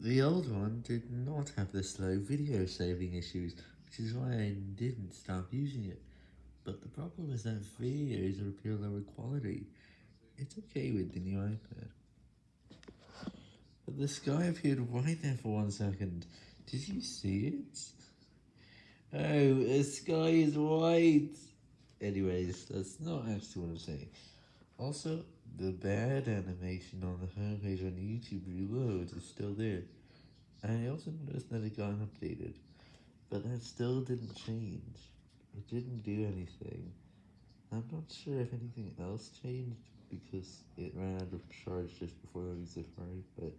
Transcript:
The old one did not have the slow video saving issues, which is why I didn't stop using it, but the problem is that videos are appear lower quality. It's okay with the new iPad. But the sky appeared white there for one second. Did you see it? Oh, the sky is white! Anyways, that's not actually what I'm saying. Also, the bad animation on the homepage on YouTube Reload is still there. I also noticed that it got updated, but that still didn't change. It didn't do anything. I'm not sure if anything else changed, because it ran out of charge just before loading Safari, but...